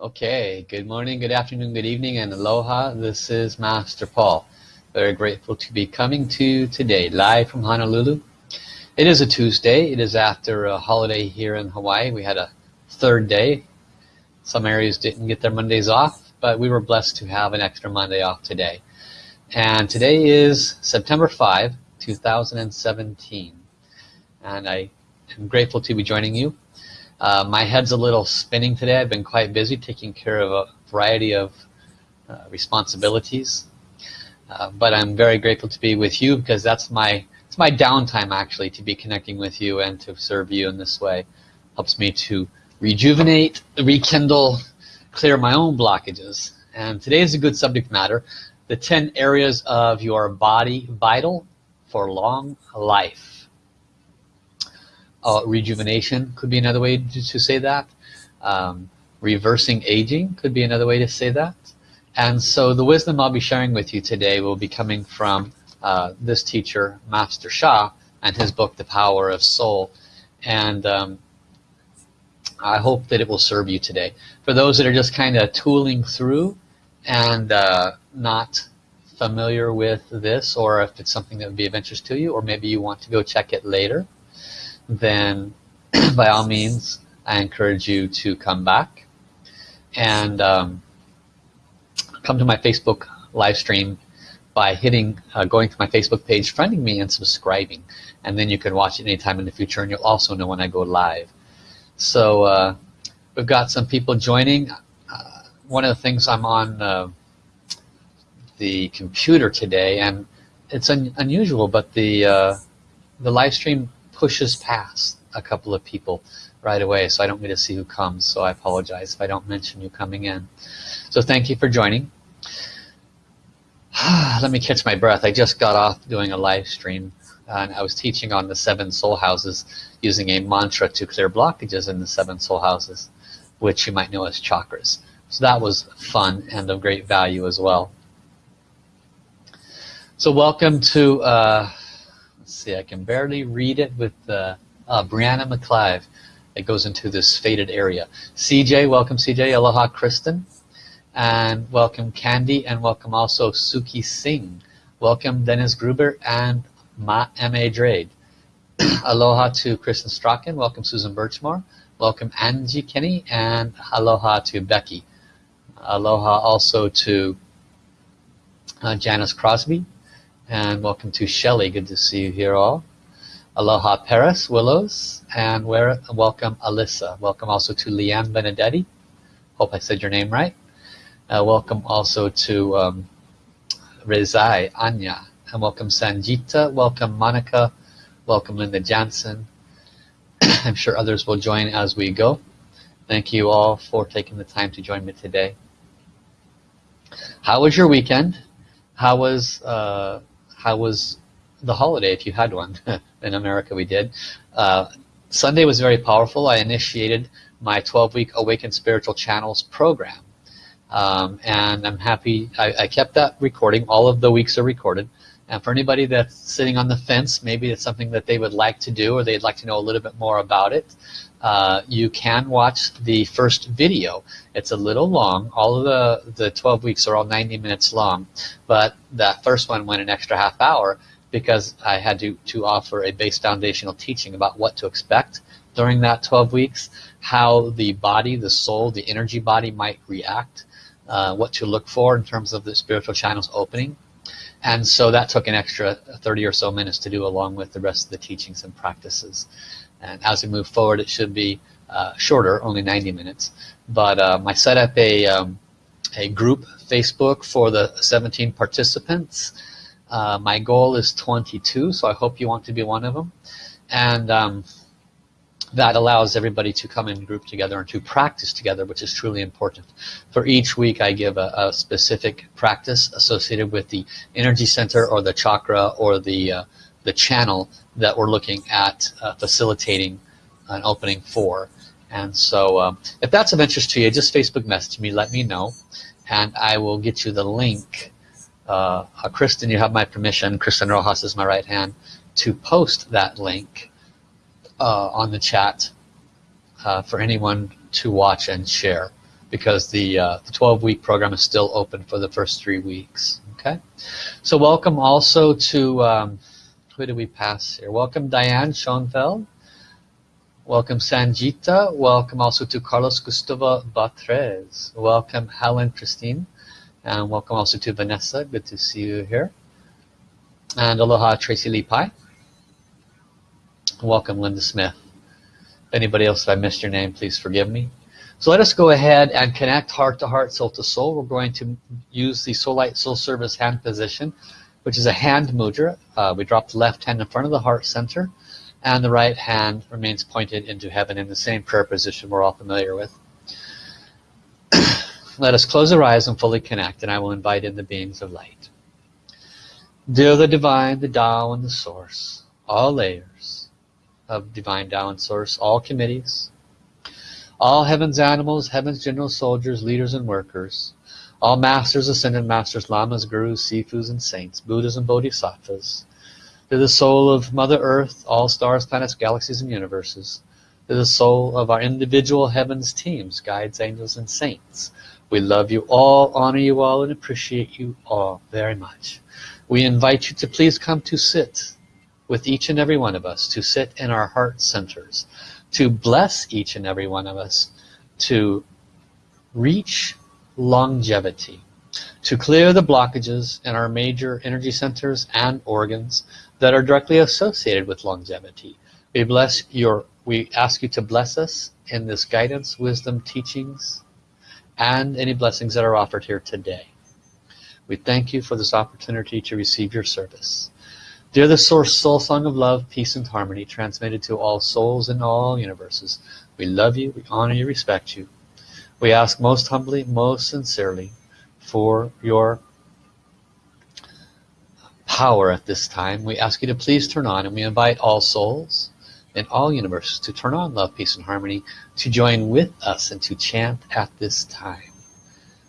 Okay, good morning, good afternoon, good evening, and aloha. This is Master Paul. Very grateful to be coming to you today, live from Honolulu. It is a Tuesday. It is after a holiday here in Hawaii. We had a third day. Some areas didn't get their Mondays off, but we were blessed to have an extra Monday off today. And today is September 5, 2017. And I am grateful to be joining you. Uh, my head's a little spinning today. I've been quite busy taking care of a variety of uh, responsibilities. Uh, but I'm very grateful to be with you because that's my it's my downtime actually to be connecting with you and to serve you in this way. Helps me to rejuvenate, rekindle, clear my own blockages. And today is a good subject matter. The 10 areas of your body vital for long life uh, rejuvenation could be another way to, to say that. Um, reversing aging could be another way to say that. And so the wisdom I'll be sharing with you today will be coming from uh, this teacher Master Sha, and his book The Power of Soul. And um, I hope that it will serve you today. For those that are just kind of tooling through and uh, not familiar with this or if it's something that would be of interest to you or maybe you want to go check it later then by all means I encourage you to come back and um, come to my Facebook live stream by hitting uh, going to my Facebook page friending me and subscribing. And then you can watch it anytime in the future and you'll also know when I go live. So uh, we've got some people joining. Uh, one of the things I'm on uh, the computer today and it's un unusual but the uh, the live stream pushes past a couple of people right away so I don't get to see who comes so I apologize if I don't mention you coming in. So thank you for joining. Let me catch my breath. I just got off doing a live stream and I was teaching on the seven soul houses using a mantra to clear blockages in the seven soul houses which you might know as chakras. So that was fun and of great value as well. So welcome to uh, see I can barely read it with uh, uh, Brianna McClive it goes into this faded area. CJ welcome CJ aloha Kristen. And welcome Candy and welcome also Suki Singh. Welcome Dennis Gruber and Ma M.A. Drade aloha to Kristen Strachan. Welcome Susan Birchmore. Welcome Angie Kenny and aloha to Becky. Aloha also to uh, Janice Crosby and welcome to Shelley. Good to see you here all. Aloha Paris Willows. And where welcome Alyssa. Welcome also to Leanne Benedetti. Hope I said your name right. Uh, welcome also to um, Rezai Anya. And welcome Sanjita. Welcome Monica. Welcome Linda Jansen. I'm sure others will join as we go. Thank you all for taking the time to join me today. How was your weekend? How was uh, how was the holiday if you had one in America? We did. Uh, Sunday was very powerful. I initiated my 12-week Awakened Spiritual Channels program. Um, and I'm happy I, I, kept that recording. All of the weeks are recorded. And for anybody that's sitting on the fence maybe it's something that they would like to do or they'd like to know a little bit more about it uh, you can watch the first video. It's a little long. All of the the 12 weeks are all 90 minutes long but that first one went an extra half hour because I had to to offer a base foundational teaching about what to expect during that 12 weeks how the body the soul the energy body might react uh, what to look for in terms of the spiritual channels opening. And so that took an extra 30 or so minutes to do along with the rest of the teachings and practices and as we move forward it should be uh, shorter only 90 minutes. But um, I set up a um, a group Facebook for the 17 participants. Uh, my goal is 22 so I hope you want to be one of them and um, that allows everybody to come in group together and to practice together which is truly important. For each week I give a, a specific practice associated with the energy center or the chakra or the uh, the channel that we're looking at uh, facilitating an opening for. And so um, if that's of interest to you just Facebook message me let me know and I will get you the link. Uh, uh, Kristen you have my permission. Kristen Rojas is my right hand to post that link uh, on the chat uh, for anyone to watch and share because the, uh, the 12 week program is still open for the first three weeks. Okay? So welcome also to um, who do we pass here? Welcome Diane Schoenfeld welcome Sanjita. Welcome also to Carlos Gustavo Batrez welcome Helen Christine. And welcome also to Vanessa. Good to see you here. And aloha Tracy Lee Pai welcome Linda Smith. Anybody else if I missed your name please forgive me. So let us go ahead and connect heart to heart, soul to soul. We're going to use the Soul Light Soul Service hand position, which is a hand mudra. Uh, we drop the left hand in front of the heart center, and the right hand remains pointed into heaven in the same prayer position we're all familiar with. let us close our eyes and fully connect, and I will invite in the beings of light. Dear the Divine, the Tao, and the Source, all layers of Divine Tao and Source, all committees, all heaven's animals, heaven's general soldiers, leaders and workers, all masters, ascended masters, lamas, gurus, sifus and saints, buddhas and bodhisattvas, to the soul of Mother Earth, all stars, planets, galaxies and universes, to the soul of our individual heavens teams, guides, angels and saints. We love you all, honor you all, and appreciate you all very much. We invite you to please come to sit with each and every one of us, to sit in our heart centers, to bless each and every one of us to reach longevity, to clear the blockages in our major energy centers and organs that are directly associated with longevity. We bless your we ask you to bless us in this guidance, wisdom, teachings, and any blessings that are offered here today. We thank you for this opportunity to receive your service. Dear the source soul song of love, peace and harmony transmitted to all souls in all universes. We love you, we honor you, respect you. We ask most humbly, most sincerely for your power at this time. We ask you to please turn on and we invite all souls in all universes to turn on love, peace and harmony to join with us and to chant at this time.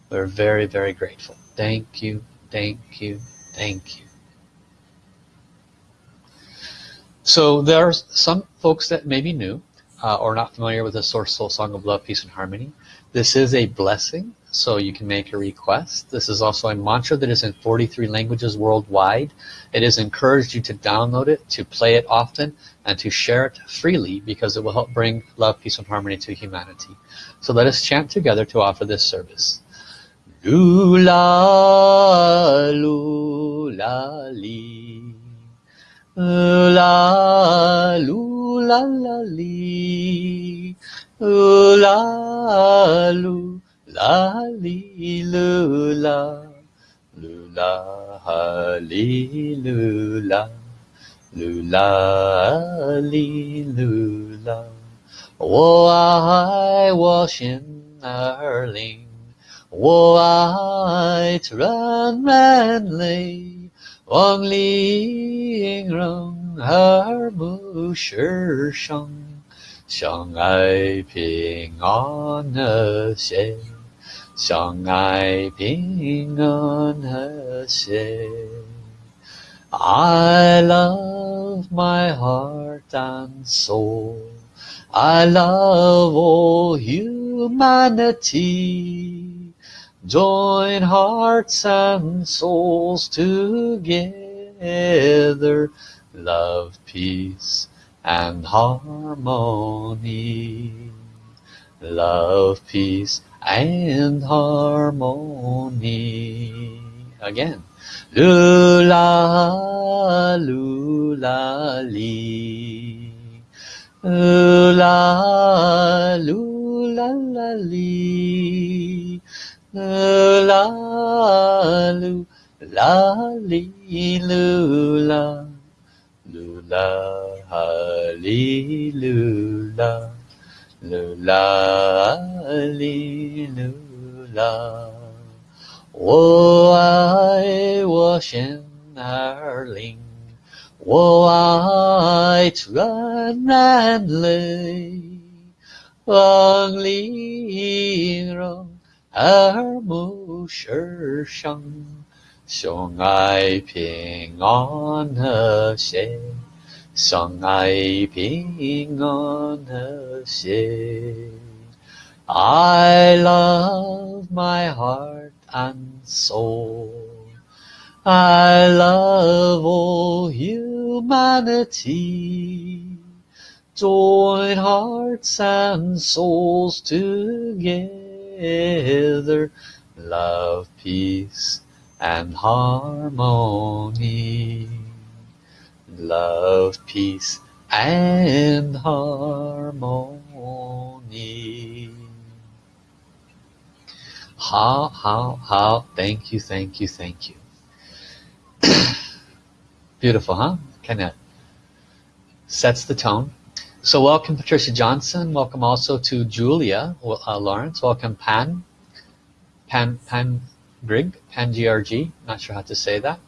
We're very, very grateful. Thank you, thank you, thank you. So there are some folks that may be new uh, or not familiar with the Source Soul Song of Love, Peace and Harmony. This is a blessing, so you can make a request. This is also a mantra that is in 43 languages worldwide. It is encouraged you to download it, to play it often, and to share it freely because it will help bring love, peace, and harmony to humanity. So let us chant together to offer this service. Lula, lula, li. La lu la la Ooh la loo la li loo la loo la li loo la loo la li loo la. Oh, I wash in Erling. Oh, I run manly. Wang Ling Rong Her Mu Shi Shang. 相爱平安和谐，相爱平安和谐。I love my heart and soul. I love all humanity. Join hearts and souls together, love, peace, and harmony. Love, peace, and harmony. Again. Lula, lula, li. Lula, lula, la lu la li lu la lu la ha li lu la lu la li lu la 我爱我心儿灵，我爱纯然泪，望玲珑。耳目世上，相爱平安和谐， 相爱平安和谐。 I love my heart and soul. I love all humanity. Join hearts and souls together. Love, peace, and harmony. Love, peace, and harmony. How, how, how, thank you, thank you, thank you. Beautiful, huh? Kind of sets the tone. So welcome Patricia Johnson. Welcome also to Julia uh, Lawrence. Welcome Pan, Pan, Pan Grig, Pan GRG. Not sure how to say that.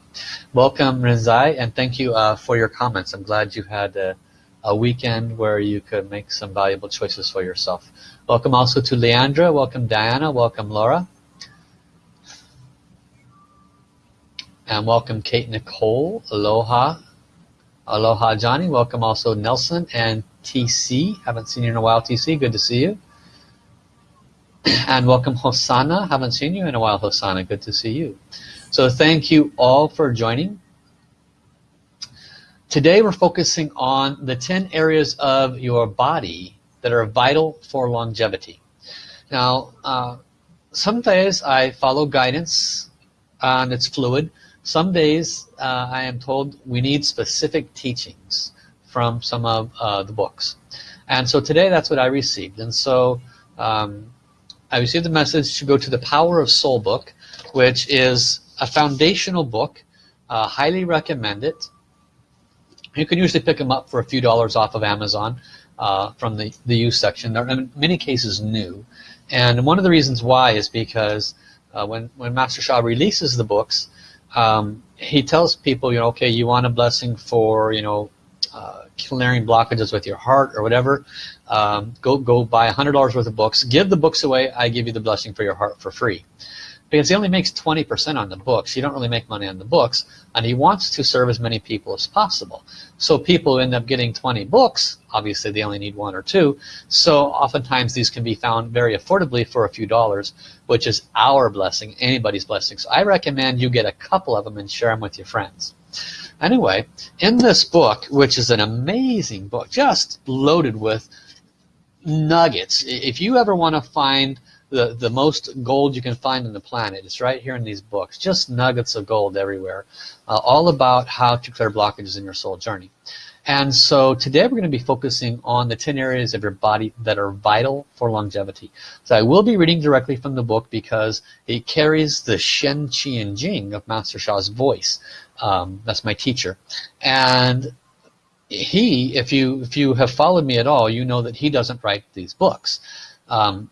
Welcome Rinzai, and thank you uh, for your comments. I'm glad you had a, a, weekend where you could make some valuable choices for yourself. Welcome also to Leandra. Welcome Diana. Welcome Laura. And welcome Kate Nicole. Aloha. Aloha Johnny. Welcome also Nelson and TC. Haven't seen you in a while, TC. Good to see you. And welcome Hosanna. Haven't seen you in a while, Hosanna. Good to see you. So thank you all for joining. Today we're focusing on the 10 areas of your body that are vital for longevity. Now, uh, some days I follow guidance and it's fluid. Some days uh, I am told we need specific teachings from some of uh, the books. And so today that's what I received. And so um, I received the message to go to the Power of Soul book, which is a foundational book. Uh, highly recommend it. You can usually pick them up for a few dollars off of Amazon uh, from the, the used section. They're in many cases new. And one of the reasons why is because uh, when, when Master Sha releases the books, um, he tells people, you know, okay, you want a blessing for, you know, uh, clearing blockages with your heart or whatever, um, go go buy $100 worth of books. Give the books away. I give you the blessing for your heart for free. Because he only makes 20% on the books. You don't really make money on the books. And he wants to serve as many people as possible. So people end up getting 20 books. Obviously, they only need one or two. So oftentimes these can be found very affordably for a few dollars, which is our blessing, anybody's blessing. So I recommend you get a couple of them and share them with your friends. Anyway, in this book, which is an amazing book, just loaded with nuggets. If you ever want to find the, the most gold you can find on the planet, it's right here in these books. Just nuggets of gold everywhere. Uh, all about how to clear blockages in your soul journey. And so today we're going to be focusing on the 10 areas of your body that are vital for longevity. So I will be reading directly from the book because it carries the Shen, Qi, and Jing of Master Sha's voice. Um, that's my teacher. And he, if you if you have followed me at all, you know that he doesn't write these books. Um,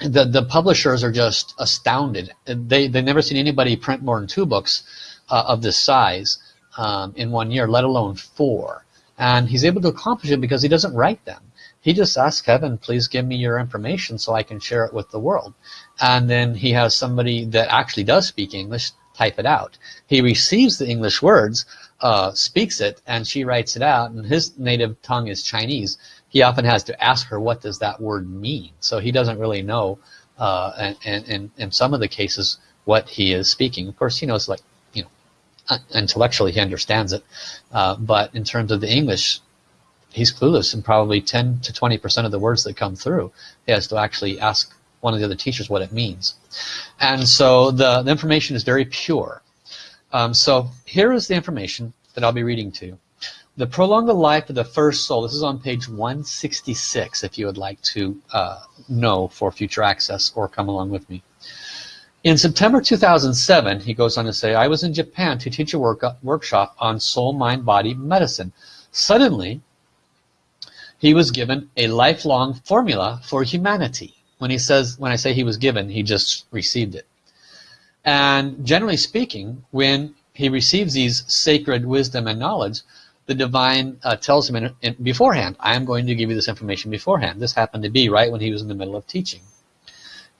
the the publishers are just astounded. They they've never seen anybody print more than two books uh, of this size um, in one year, let alone four. And he's able to accomplish it because he doesn't write them. He just asks heaven, please give me your information so I can share it with the world. And then he has somebody that actually does speak English type it out. He receives the English words, uh, speaks it, and she writes it out, and his native tongue is Chinese. He often has to ask her, what does that word mean? So he doesn't really know, uh, and, and, and in some of the cases, what he is speaking. Of course, he knows, like, you know, uh, intellectually he understands it, uh, but in terms of the English, he's clueless in probably 10 to 20% of the words that come through. He has to actually ask one of the other teachers what it means. And so the, the information is very pure. Um, so here is the information that I'll be reading to you. The prolong the life of the first soul. This is on page 166 if you would like to uh, know for future access or come along with me. In September 2007, he goes on to say, I was in Japan to teach a work workshop on soul, mind, body medicine. Suddenly, he was given a lifelong formula for humanity. When he says, when I say he was given, he just received it. And generally speaking, when he receives these sacred wisdom and knowledge, the divine uh, tells him in, in, beforehand, I am going to give you this information beforehand. This happened to be right when he was in the middle of teaching.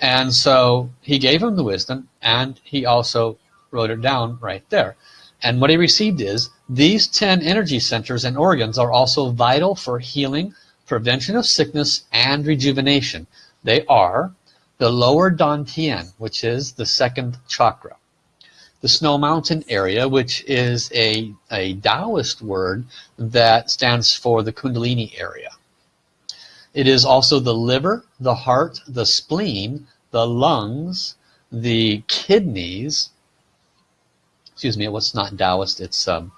And so he gave him the wisdom and he also wrote it down right there. And what he received is, these 10 energy centers and organs are also vital for healing, prevention of sickness, and rejuvenation. They are the lower Dantian, which is the second chakra. The Snow Mountain area, which is a, a Taoist word that stands for the Kundalini area. It is also the liver, the heart, the spleen, the lungs, the kidneys. Excuse me, what's not Taoist, it's a, um,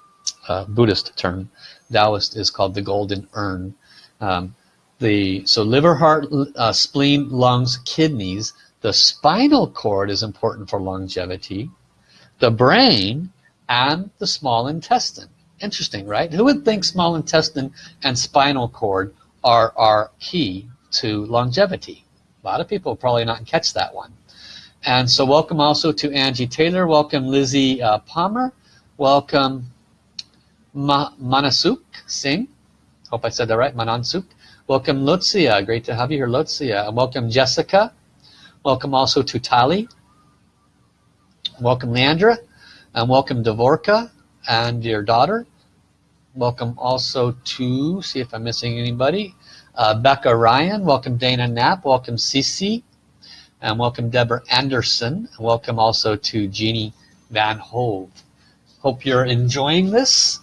a Buddhist term. Taoist is called the golden urn. Um, the so liver, heart, uh, spleen, lungs, kidneys. The spinal cord is important for longevity. The brain and the small intestine. Interesting, right? Who would think small intestine and spinal cord are, are key to longevity? A lot of people probably not catch that one. And so welcome also to Angie Taylor. Welcome Lizzie uh, Palmer. Welcome Ma Manasuk Singh. Hope I said that right, Manansuk. Welcome Lutzia, great to have you here Lutzia. And welcome Jessica. Welcome also to Tali. Welcome Leandra. And welcome Dvorka and your daughter. Welcome also to, see if I'm missing anybody, uh, Becca Ryan. Welcome Dana Knapp. Welcome Cece. And welcome Deborah Anderson. And welcome also to Jeannie Van Hove. Hope you're enjoying this.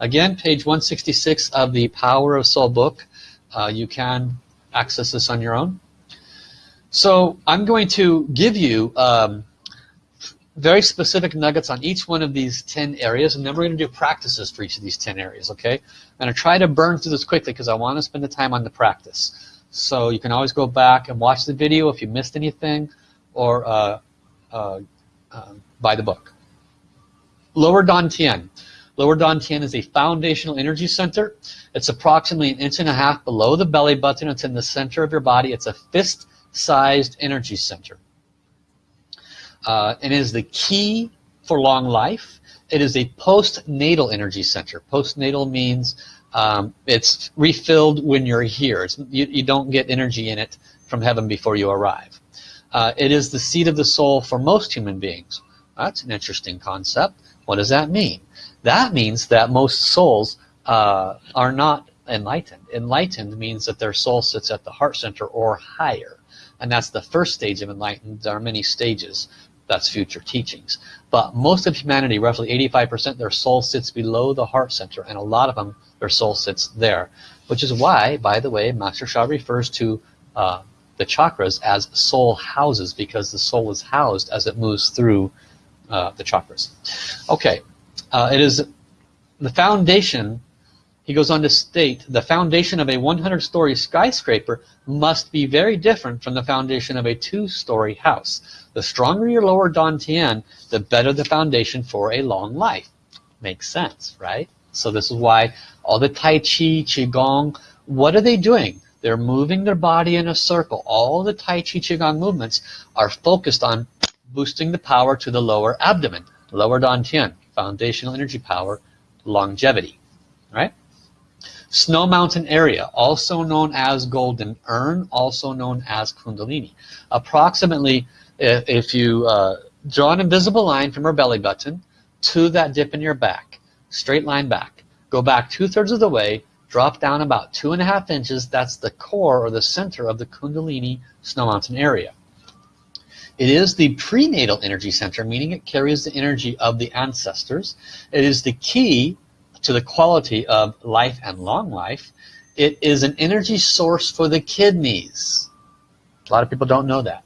Again, page 166 of the Power of Soul book. Uh, you can access this on your own. So I'm going to give you um, very specific nuggets on each one of these 10 areas and then we're going to do practices for each of these 10 areas okay? I'm going to try to burn through this quickly because I want to spend the time on the practice. So you can always go back and watch the video if you missed anything or uh, uh, uh, buy the book. Lower Dantian lower Dantian is a foundational energy center. It's approximately an inch and a half below the belly button. It's in the center of your body. It's a fist sized energy center uh, and is the key for long life. It is a postnatal energy center. Postnatal means um, it's refilled when you're here. You, you, don't get energy in it from heaven before you arrive. Uh, it is the seat of the soul for most human beings. That's an interesting concept. What does that mean? That means that most souls uh, are not enlightened. Enlightened means that their soul sits at the heart center or higher. And that's the first stage of enlightened. There are many stages that's future teachings. But most of humanity, roughly 85%, their soul sits below the heart center, and a lot of them, their soul sits there. Which is why, by the way, Master Sha refers to uh, the chakras as soul houses, because the soul is housed as it moves through uh, the chakras. Okay, uh, it is the foundation he goes on to state, the foundation of a 100-story skyscraper must be very different from the foundation of a two-story house. The stronger your lower Dantian, the better the foundation for a long life. Makes sense, right? So this is why all the Tai Chi, Qigong, what are they doing? They're moving their body in a circle. All the Tai Chi, Qigong movements are focused on boosting the power to the lower abdomen, lower Dantian, foundational energy power, longevity, right? Snow Mountain area, also known as Golden Urn, also known as Kundalini. Approximately, if you uh, draw an invisible line from your belly button to that dip in your back, straight line back, go back two-thirds of the way, drop down about two and a half inches, that's the core or the center of the Kundalini Snow Mountain area. It is the prenatal energy center, meaning it carries the energy of the ancestors. It is the key to the quality of life and long life, it is an energy source for the kidneys. A lot of people don't know that.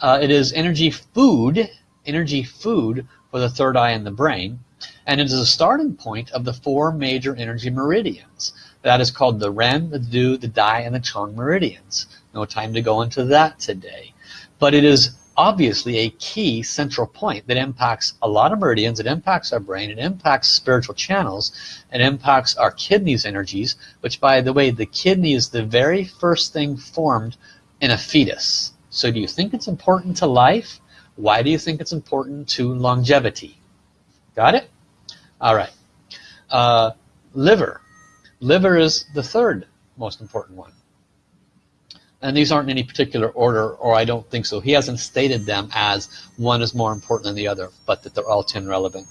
Uh, it is energy food, energy food for the third eye and the brain, and it is a starting point of the four major energy meridians. That is called the Ren, the Du, the Dai, and the Chong meridians. No time to go into that today. But it is obviously a key central point that impacts a lot of meridians, it impacts our brain, it impacts spiritual channels, it impacts our kidneys energies, which by the way, the kidney is the very first thing formed in a fetus. So do you think it's important to life? Why do you think it's important to longevity? Got it? All right. Uh, liver. Liver is the third most important one and these aren't in any particular order or I don't think so he hasn't stated them as one is more important than the other but that they're all 10 relevant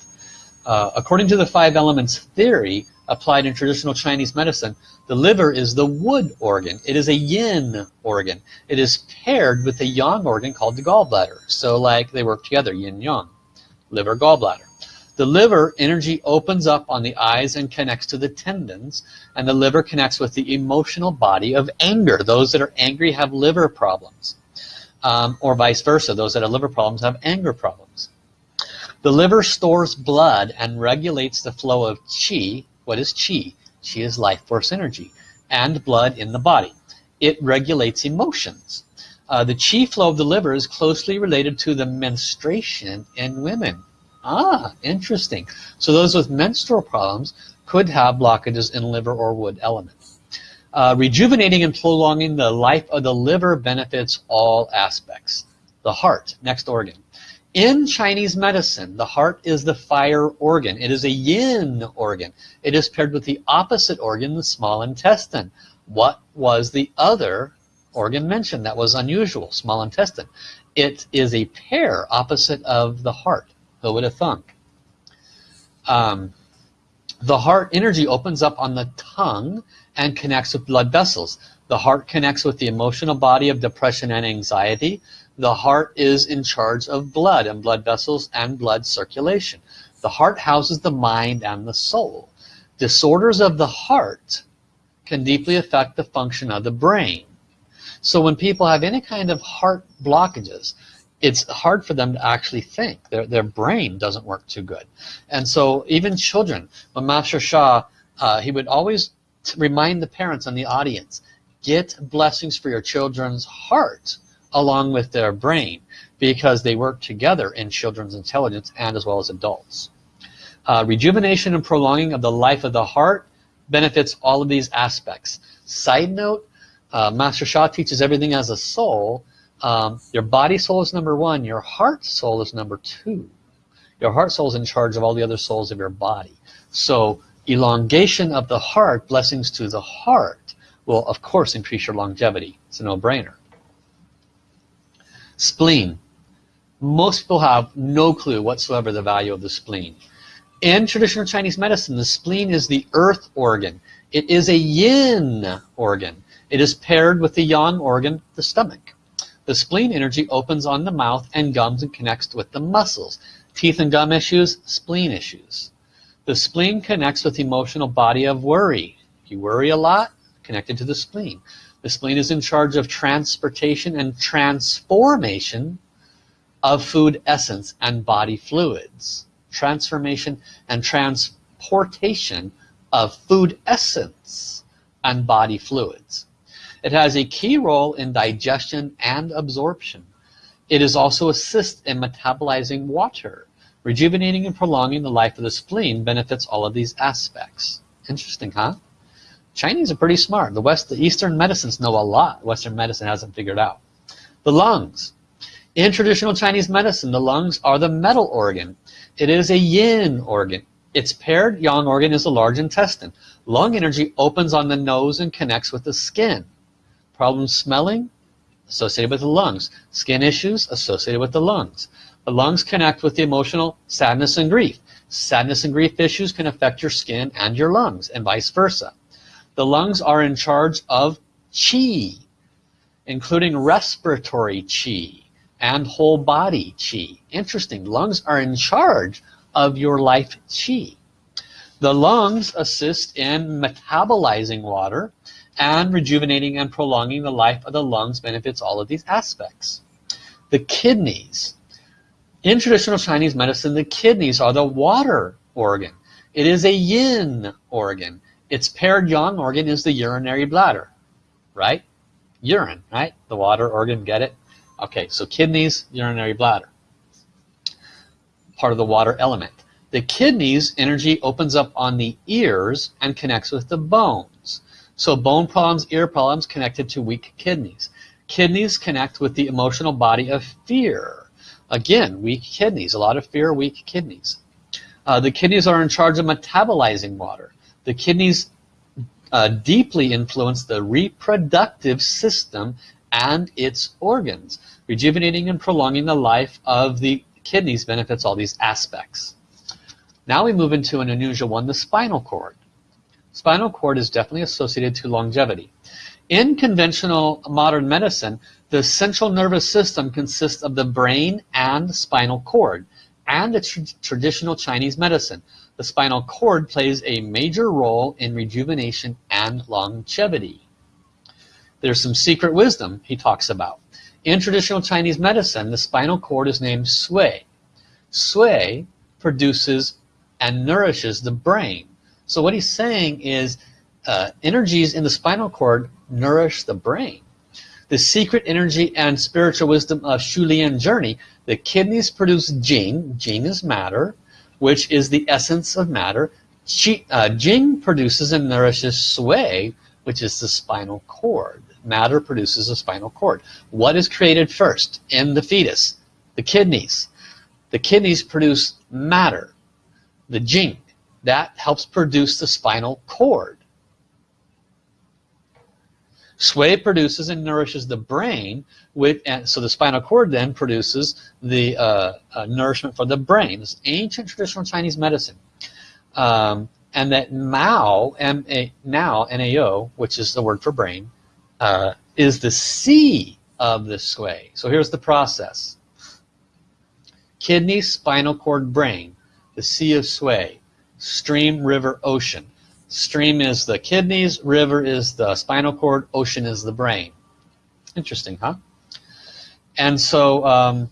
uh, according to the five elements theory applied in traditional Chinese medicine, the liver is the wood organ. It is a yin organ. It is paired with a yang organ called the gallbladder. So like they work together, yin yang, liver, gallbladder. The liver energy opens up on the eyes and connects to the tendons, and the liver connects with the emotional body of anger. Those that are angry have liver problems, um, or vice versa. Those that have liver problems have anger problems. The liver stores blood and regulates the flow of qi. What is qi? Qi is life force energy and blood in the body. It regulates emotions. Uh, the qi flow of the liver is closely related to the menstruation in women. Ah, interesting. So those with menstrual problems could have blockages in liver or wood elements. Uh, rejuvenating and prolonging the life of the liver benefits all aspects. The heart, next organ. In Chinese medicine, the heart is the fire organ. It is a yin organ. It is paired with the opposite organ, the small intestine. What was the other organ mentioned that was unusual? Small intestine. It is a pair opposite of the heart. Would have thunk? Um, the heart energy opens up on the tongue and connects with blood vessels. The heart connects with the emotional body of depression and anxiety. The heart is in charge of blood and blood vessels and blood circulation. The heart houses the mind and the soul. Disorders of the heart can deeply affect the function of the brain. So when people have any kind of heart blockages, it's hard for them to actually think. Their, their brain doesn't work too good. And so even children, when Master Sha, uh, he would always remind the parents and the audience, get blessings for your children's heart along with their brain because they work together in children's intelligence and as well as adults. Uh, rejuvenation and prolonging of the life of the heart benefits all of these aspects. Side note, uh, Master Sha teaches everything as a soul. Um, your body soul is number one, your heart soul is number two. Your heart soul is in charge of all the other souls of your body. So elongation of the heart, blessings to the heart, will of course increase your longevity. It's a no-brainer. Spleen. Most people have no clue whatsoever the value of the spleen. In traditional Chinese medicine, the spleen is the earth organ. It is a yin organ. It is paired with the yang organ, the stomach. The spleen energy opens on the mouth and gums and connects with the muscles. Teeth and gum issues, spleen issues. The spleen connects with the emotional body of worry. If you worry a lot, connected to the spleen. The spleen is in charge of transportation and transformation of food essence and body fluids. Transformation and transportation of food essence and body fluids. It has a key role in digestion and absorption. It is also assist in metabolizing water. Rejuvenating and prolonging the life of the spleen benefits all of these aspects. Interesting, huh? Chinese are pretty smart. The West, the Eastern medicines know a lot. Western medicine hasn't figured out. The lungs. In traditional Chinese medicine, the lungs are the metal organ. It is a yin organ. Its paired yang organ is the large intestine. Lung energy opens on the nose and connects with the skin. Problems smelling? Associated with the lungs. Skin issues? Associated with the lungs. The lungs connect with the emotional sadness and grief. Sadness and grief issues can affect your skin and your lungs and vice versa. The lungs are in charge of qi, including respiratory qi and whole body qi. Interesting, lungs are in charge of your life qi. The lungs assist in metabolizing water and rejuvenating and prolonging the life of the lungs benefits all of these aspects. The kidneys. In traditional Chinese medicine, the kidneys are the water organ. It is a yin organ. Its paired yang organ is the urinary bladder, right? Urine, right? The water organ, get it? Okay, so kidneys, urinary bladder. Part of the water element. The kidneys energy opens up on the ears and connects with the bones. So bone problems, ear problems connected to weak kidneys. Kidneys connect with the emotional body of fear. Again, weak kidneys, a lot of fear, weak kidneys. Uh, the kidneys are in charge of metabolizing water. The kidneys uh, deeply influence the reproductive system and its organs. Rejuvenating and prolonging the life of the kidneys benefits all these aspects. Now we move into an unusual one, the spinal cord. Spinal cord is definitely associated to longevity. In conventional modern medicine, the central nervous system consists of the brain and spinal cord. And the tr traditional Chinese medicine, the spinal cord plays a major role in rejuvenation and longevity. There's some secret wisdom he talks about. In traditional Chinese medicine, the spinal cord is named sui. Sui produces and nourishes the brain. So what he's saying is uh, energies in the spinal cord nourish the brain. The secret energy and spiritual wisdom of Xiu Lian journey, the kidneys produce Jing, Jing is matter, which is the essence of matter. Qi, uh, Jing produces and nourishes Sui, which is the spinal cord. Matter produces a spinal cord. What is created first in the fetus? The kidneys. The kidneys produce matter, the Jing. That helps produce the spinal cord. Sui produces and nourishes the brain, with, and so the spinal cord then produces the uh, uh, nourishment for the brain. This ancient traditional Chinese medicine. Um, and that Mao, M-A, now, N-A-O, which is the word for brain, uh, is the sea of the Sui. So here's the process. Kidney, spinal cord, brain, the sea of Sui, stream, river, ocean. Stream is the kidneys, river is the spinal cord, ocean is the brain. Interesting, huh? And so, um,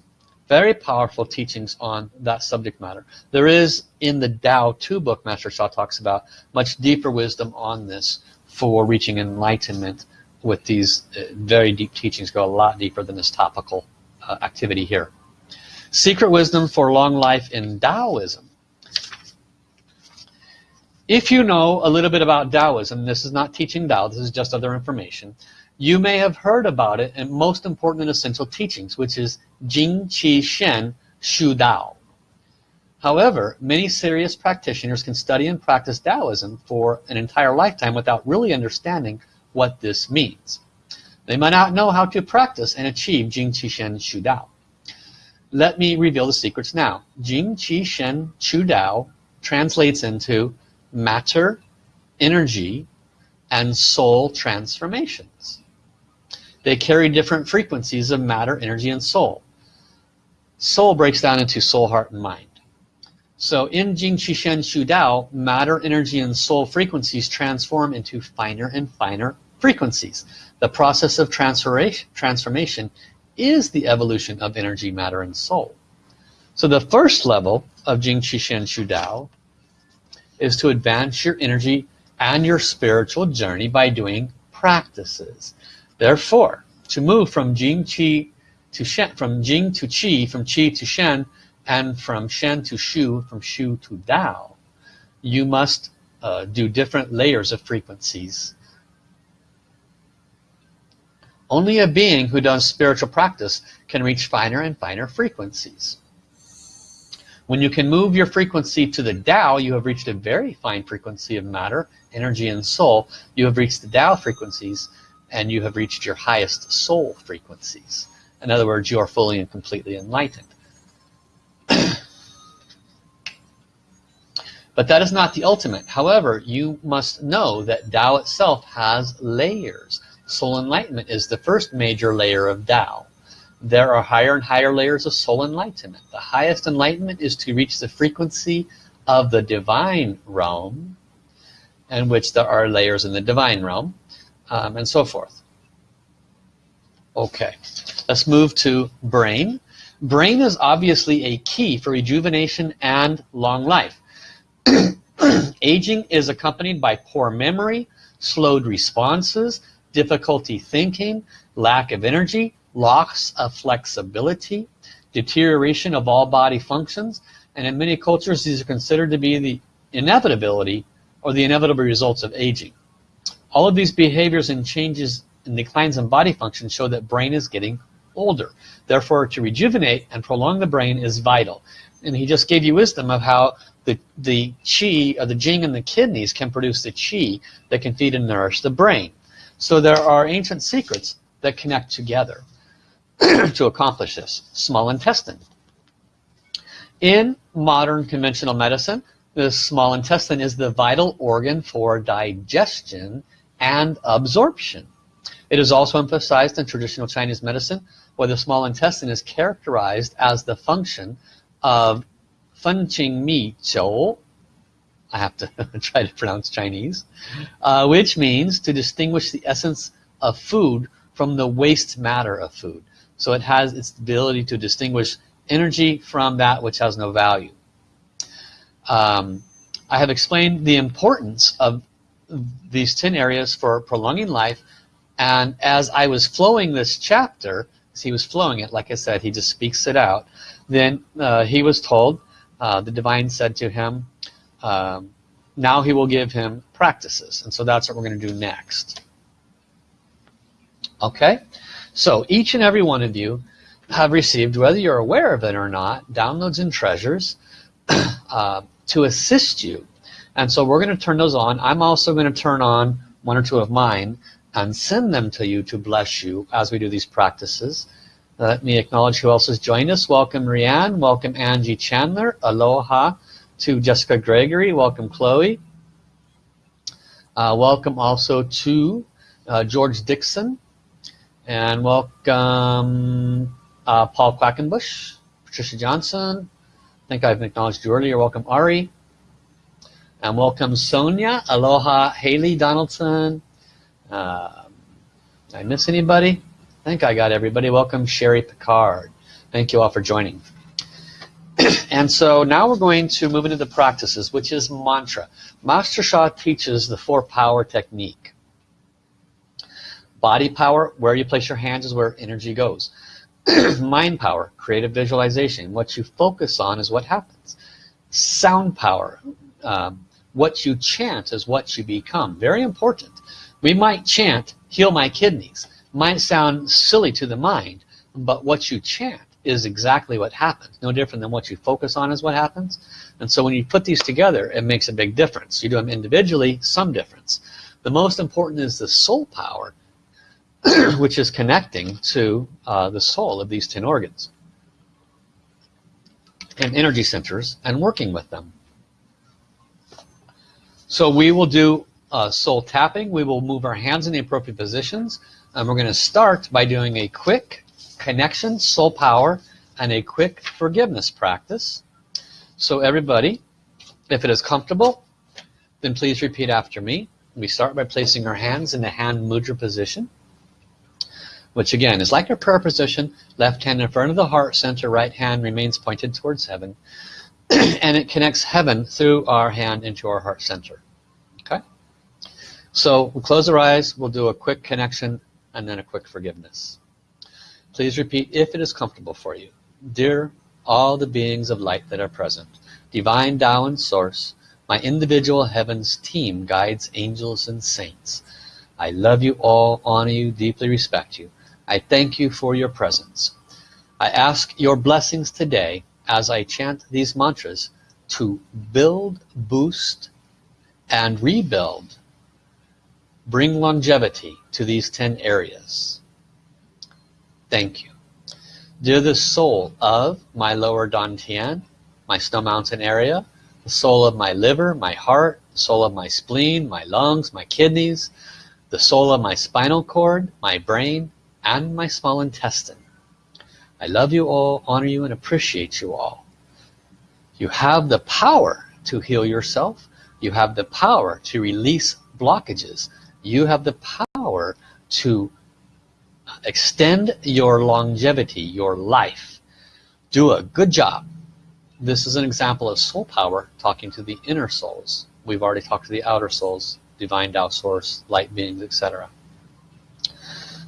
very powerful teachings on that subject matter. There is in the Tao 2 book Master Sha talks about much deeper wisdom on this for reaching enlightenment with these uh, very deep teachings go a lot deeper than this topical uh, activity here. Secret wisdom for long life in Taoism. If you know a little bit about Taoism, this is not teaching Tao, this is just other information, you may have heard about it in most important and essential teachings, which is Jing Qi Shen Xu Dao. However, many serious practitioners can study and practice Taoism for an entire lifetime without really understanding what this means. They might not know how to practice and achieve Jing Qi Shen Xu Dao. Let me reveal the secrets now. Jing Qi Shen Xu Dao translates into matter, energy, and soul transformations. They carry different frequencies of matter, energy, and soul. Soul breaks down into soul, heart, and mind. So in Jing Qi Shen Xu Dao, matter, energy, and soul frequencies transform into finer and finer frequencies. The process of transformation is the evolution of energy, matter, and soul. So the first level of Jing Qi Shen Xu Dao is to advance your energy and your spiritual journey by doing practices. Therefore, to move from Jing Qi to Shen, from Jing to Qi, from Qi to Shen, and from Shen to Xu, from Xu to Dao, you must uh, do different layers of frequencies. Only a being who does spiritual practice can reach finer and finer frequencies. When you can move your frequency to the Tao, you have reached a very fine frequency of matter, energy, and soul. You have reached the Tao frequencies, and you have reached your highest soul frequencies. In other words, you are fully and completely enlightened. but that is not the ultimate. However, you must know that Tao itself has layers. Soul enlightenment is the first major layer of Tao there are higher and higher layers of soul enlightenment. The highest enlightenment is to reach the frequency of the divine realm, in which there are layers in the divine realm, um, and so forth. Okay, let's move to brain. Brain is obviously a key for rejuvenation and long life. Aging is accompanied by poor memory, slowed responses, difficulty thinking, lack of energy, loss of flexibility, deterioration of all body functions, and in many cultures these are considered to be the inevitability or the inevitable results of aging. All of these behaviors and changes and declines in body function show that brain is getting older. Therefore, to rejuvenate and prolong the brain is vital. And he just gave you wisdom of how the, the chi, or the jing in the kidneys can produce the chi that can feed and nourish the brain. So there are ancient secrets that connect together. To accomplish this. Small intestine. In modern conventional medicine, the small intestine is the vital organ for digestion and absorption. It is also emphasized in traditional Chinese medicine where the small intestine is characterized as the function of Fenqing Mi Jiu I have to try to pronounce Chinese uh, which means to distinguish the essence of food from the waste matter of food so it has its ability to distinguish energy from that which has no value. Um, I have explained the importance of these 10 areas for prolonging life and as I was flowing this chapter as he was flowing it like I said he just speaks it out then uh, he was told uh, the divine said to him um, now he will give him practices. And so that's what we're going to do next. Okay so each and every one of you have received whether you're aware of it or not downloads and treasures uh, to assist you. And so we're going to turn those on. I'm also going to turn on one or two of mine and send them to you to bless you as we do these practices. Let me acknowledge who else has joined us. Welcome Rianne. Welcome Angie Chandler. Aloha to Jessica Gregory. Welcome Chloe. Uh, welcome also to uh, George Dixon and welcome uh, Paul Quackenbush Patricia Johnson. I think I've acknowledged you earlier. Welcome Ari. And welcome Sonia. Aloha Haley Donaldson. Uh, did I miss anybody? I think I got everybody. Welcome Sherry Picard. Thank you all for joining. And so now we're going to move into the practices which is mantra. Master Sha teaches the four power technique body power where you place your hands is where energy goes. Mind power creative visualization. What you focus on is what happens. Sound power um, what you chant is what you become. Very important. We might chant heal my kidneys. Might sound silly to the mind but what you chant is exactly what happens. No different than what you focus on is what happens. And so when you put these together it makes a big difference. You do them individually some difference. The most important is the soul power which is connecting to uh, the soul of these 10 organs and energy centers and working with them. So we will do uh, soul tapping. We will move our hands in the appropriate positions and we're going to start by doing a quick connection soul power and a quick forgiveness practice. So everybody if it is comfortable then please repeat after me. We start by placing our hands in the hand mudra position which again is like a prayer position left hand in front of the heart center right hand remains pointed towards heaven and it connects heaven through our hand into our heart center. Okay? So we'll close our eyes we'll do a quick connection and then a quick forgiveness. Please repeat if it is comfortable for you. Dear all the beings of light that are present divine Tao and source my individual heavens team guides angels and saints. I love you all honor you deeply respect you I thank you for your presence. I ask your blessings today as I chant these mantras to build, boost, and rebuild, bring longevity to these 10 areas. Thank you. Dear the soul of my lower Dantian, my snow mountain area, the soul of my liver, my heart, the soul of my spleen, my lungs, my kidneys, the soul of my spinal cord, my brain, and my small intestine. I love you all, honor you, and appreciate you all. You have the power to heal yourself. You have the power to release blockages. You have the power to extend your longevity, your life. Do a good job. This is an example of soul power talking to the inner souls. We've already talked to the outer souls, divine Tao source, light beings, etc.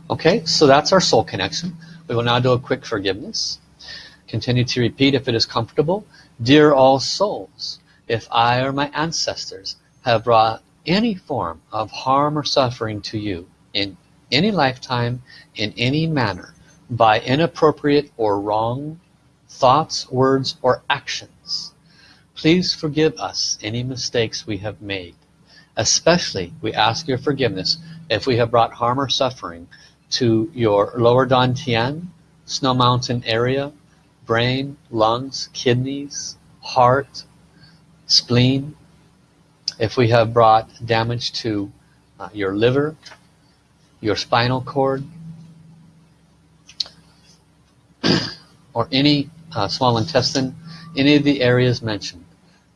Okay, so that's our soul connection. We will now do a quick forgiveness. Continue to repeat if it is comfortable. Dear all souls, if I or my ancestors have brought any form of harm or suffering to you in any lifetime, in any manner, by inappropriate or wrong thoughts, words, or actions, please forgive us any mistakes we have made. Especially, we ask your forgiveness if we have brought harm or suffering to your lower dantian, snow mountain area, brain, lungs, kidneys, heart, spleen, if we have brought damage to uh, your liver, your spinal cord, or any uh, small intestine, any of the areas mentioned,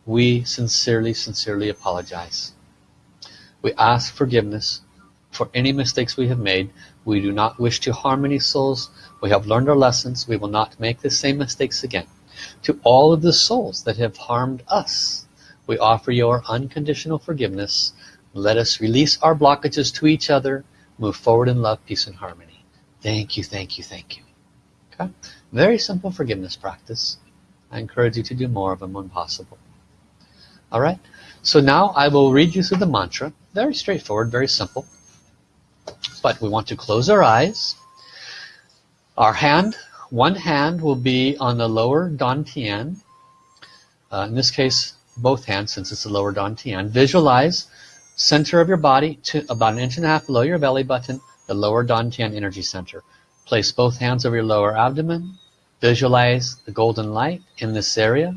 we sincerely, sincerely apologize. We ask forgiveness for any mistakes we have made. We do not wish to harm any souls. We have learned our lessons. We will not make the same mistakes again. To all of the souls that have harmed us, we offer your unconditional forgiveness. Let us release our blockages to each other, move forward in love, peace, and harmony. Thank you, thank you, thank you. Okay? Very simple forgiveness practice. I encourage you to do more of them when possible. Alright? So now I will read you through the mantra. Very straightforward, very simple. But we want to close our eyes. Our hand, one hand will be on the lower Dantian. Uh, in this case, both hands since it's the lower Dantian. Visualize center of your body to about an inch and a half below your belly button, the lower Dantian energy center. Place both hands over your lower abdomen. Visualize the golden light in this area.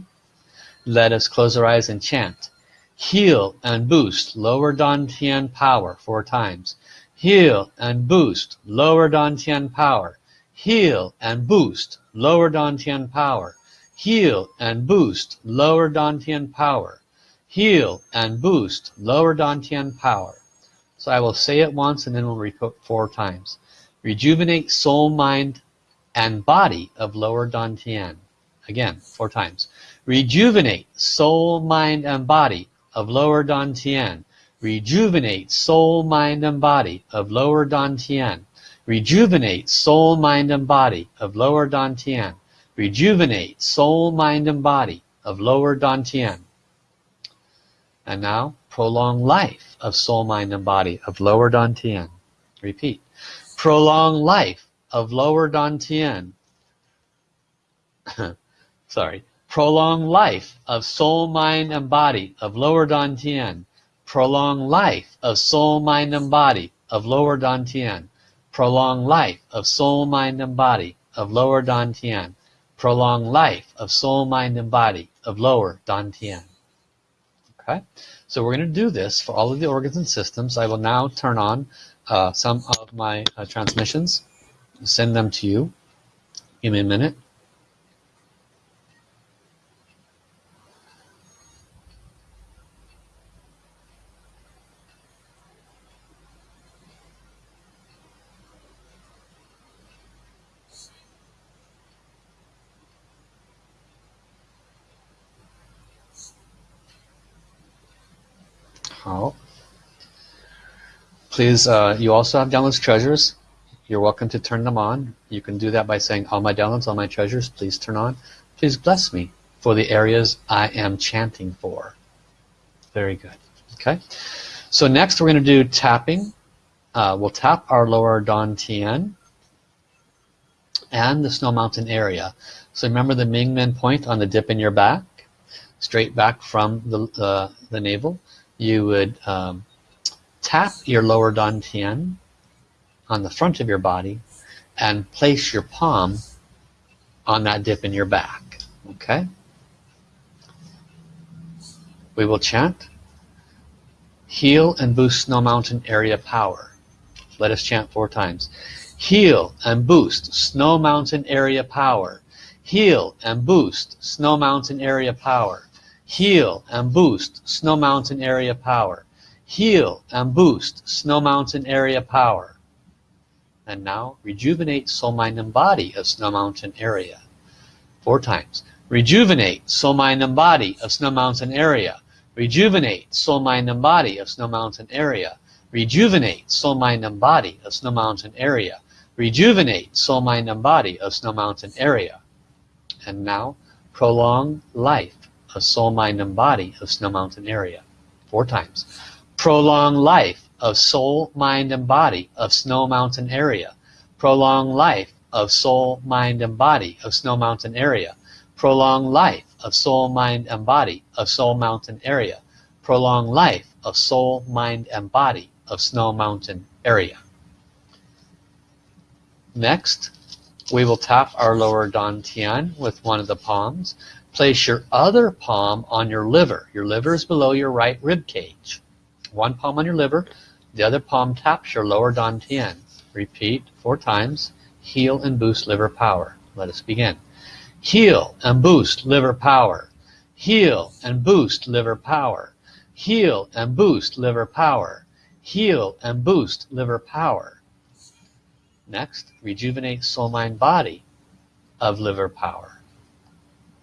Let us close our eyes and chant. Heal and boost lower Dantian power four times. Heal and boost lower Dantian power. Heal and boost lower Dantian power. Heal and boost lower Dantian power. Heal and boost lower Dantian power. So I will say it once and then we'll repeat four times. Rejuvenate soul, mind, and body of lower Dantian. Again, four times. Rejuvenate soul, mind, and body of lower Dantian. Rejuvenate soul, mind, and body of lower Dantian. Rejuvenate soul, mind, and body of lower Dantian. Rejuvenate soul, mind, and body of lower Dantian. And now, prolong life of soul, mind, and body of lower Dantian. Repeat. Prolong life of lower Dantian. Sorry. Prolong life of soul, mind, and body of lower Dantian. Prolong life of soul, mind, and body of lower Dantian. Prolong life of soul, mind, and body of lower Dantian. Prolong life of soul, mind, and body of lower Dantian. Okay, so we're going to do this for all of the organs and systems. I will now turn on uh, some of my uh, transmissions, send them to you. Give me a minute. Please, uh, you also have downloads treasures. You're welcome to turn them on. You can do that by saying, all my downloads, all my treasures, please turn on. Please bless me for the areas I am chanting for. Very good. Okay. So next we're going to do tapping. Uh, we'll tap our lower Dantian and the Snow Mountain area. So remember the Mingmen point on the dip in your back, straight back from the, uh, the navel. You would um, tap your lower dantian on the front of your body and place your palm on that dip in your back okay? We will chant heal and boost snow mountain area power. Let us chant four times heal and boost snow mountain area power. Heal and boost snow mountain area power. Heal and boost snow mountain area power heal and boost Snow Mountain area power. And now rejuvenate soul, mind, and body of Snow Mountain area. Four times. Rejuvenate soul, mind, and body of Snow Mountain area. Rejuvenate soul, mind, and body of Snow Mountain area. Rejuvenate soul, mind, and body of Snow Mountain area. Rejuvenate soul, mind, and body of Snow Mountain area. And now prolong life of soul, mind, and body of Snow Mountain area. Four times prolong life of soul, mind, and body of Snow Mountain area. Prolong life of soul, mind, and body of Snow Mountain area. Prolong life of soul, mind, and body of Snow Mountain area. Prolong life of soul, mind, and body of Snow Mountain area. Next, we will tap our lower dantian with one of the palms. place your other palm on your liver your liver is below your right rib cage one palm on your liver the other palm taps your lower dantian. Repeat four times. Heal and boost liver power. Let us begin. Heal and boost liver power. Heal and boost liver power. Heal and boost liver power. Heal and boost liver power. Next rejuvenate soul mind body of liver power.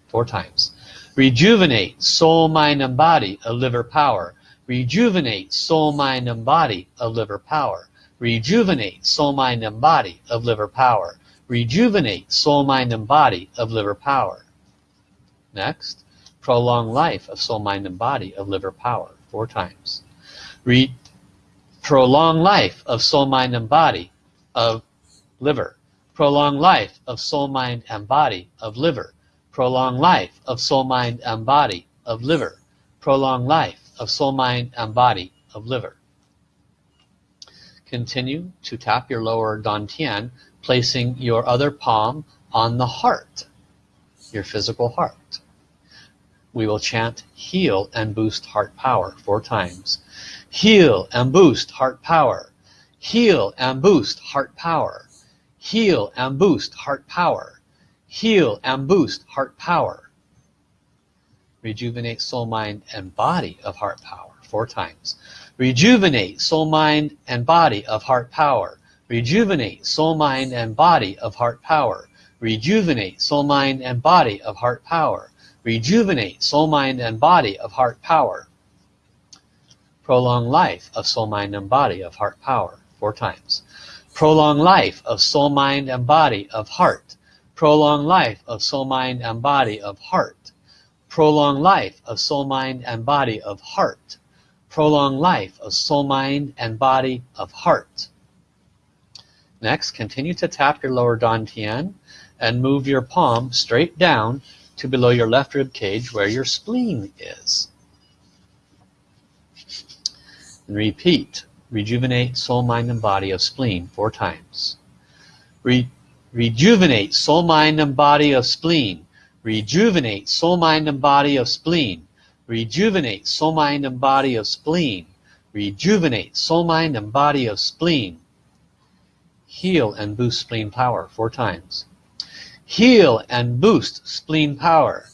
Four times. Rejuvenate soul mind and body of liver power rejuvenate soul mind and body of liver power. Rejuvenate soul mind and body of liver power. Rejuvenate soul mind and body of liver power. Next prolong life of soul mind and body of liver power four times. Re prolong life of soul mind and body of liver. Prolong life of soul mind and body of liver. Prolong life of soul mind and body of liver. Prolong life of soul mind and body of liver. Continue to tap your lower dantian placing your other palm on the heart your physical heart. We will chant heal and boost heart power four times. Heal and boost heart power. Heal and boost heart power. Heal and boost heart power. Heal and boost heart power rejuvenate soul mind and body of heart power. Four times. Rejuvenate soul mind and body of heart power. Rejuvenate soul mind and body of heart power. Rejuvenate soul mind and body of heart power. Rejuvenate soul mind and body of heart power. Prolong life of soul mind and body of heart power. Four times. Prolong life of soul mind and body of heart. Prolong life of soul mind and body of heart prolong life of soul mind and body of heart prolong life of soul mind and body of heart next continue to tap your lower dantian and move your palm straight down to below your left rib cage where your spleen is. And repeat, rejuvenate soul, mind, and body of spleen four times. Re rejuvenate soul, mind, and body of spleen. Rejuvenate soul, mind, and body of spleen. Rejuvenate soul, mind, and body of spleen. Rejuvenate soul, mind, and body of spleen. Heal and boost spleen power four times heal and boost spleen power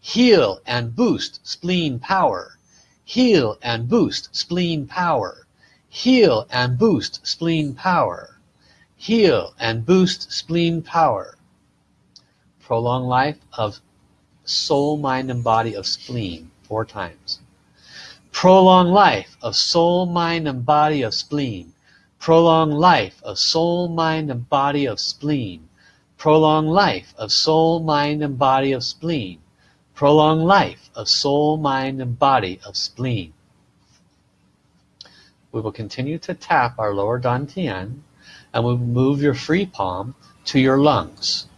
heal and boost spleen power heal and boost spleen power heal and boost spleen power heal and boost spleen power prolong life of soul mind and body of spleen four times prolong life of soul mind and body of spleen prolong life of soul mind and body of spleen prolong life of soul, mind, and body of spleen. Prolong life of soul, mind, and body of spleen. We will continue to tap our lower dantian and we'll move your free palm to your lungs.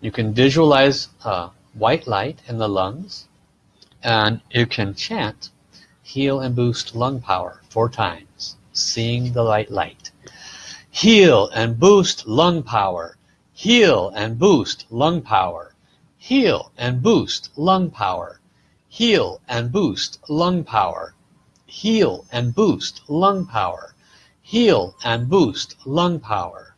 You can visualize uh, white light in the lungs and you can chant heal and boost lung power four times, seeing the light light. Heal and boost lung power. Heal and boost lung power. Heal and boost lung power. Heal and boost lung power. Heal and boost lung power. Heal and boost lung power.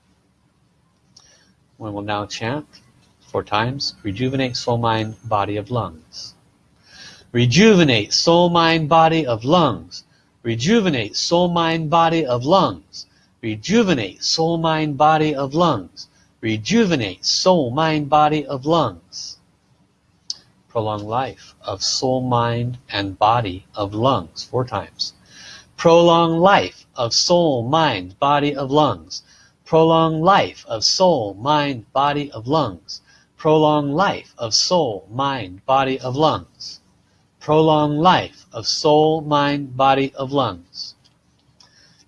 We will now chant four times rejuvenate soul mind body of lungs rejuvenate soul mind body of lungs rejuvenate soul mind body of lungs rejuvenate soul, mind, body of lungs. Rejuvenate soul, mind, body of lungs. Prolong life of soul, mind, and body of lungs. Four times. Prolong life of soul, mind, body of lungs. Prolong life of soul, mind, body of lungs. Prolong life of soul, mind, body of lungs. Prolong life of soul, mind, body of lungs.